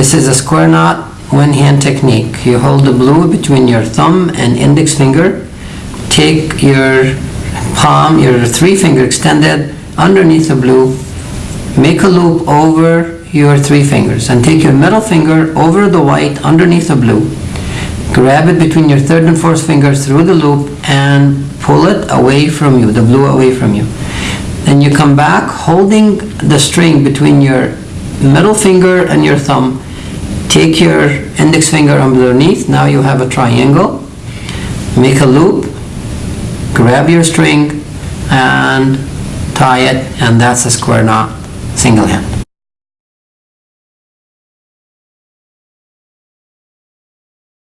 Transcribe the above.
This is a square knot, one hand technique. You hold the blue between your thumb and index finger. Take your palm, your three finger extended underneath the blue. Make a loop over your three fingers and take your middle finger over the white underneath the blue. Grab it between your third and fourth fingers through the loop and pull it away from you, the blue away from you. Then you come back holding the string between your middle finger and your thumb. Take your index finger underneath, now you have a triangle. Make a loop, grab your string and tie it, and that's a square knot, single hand.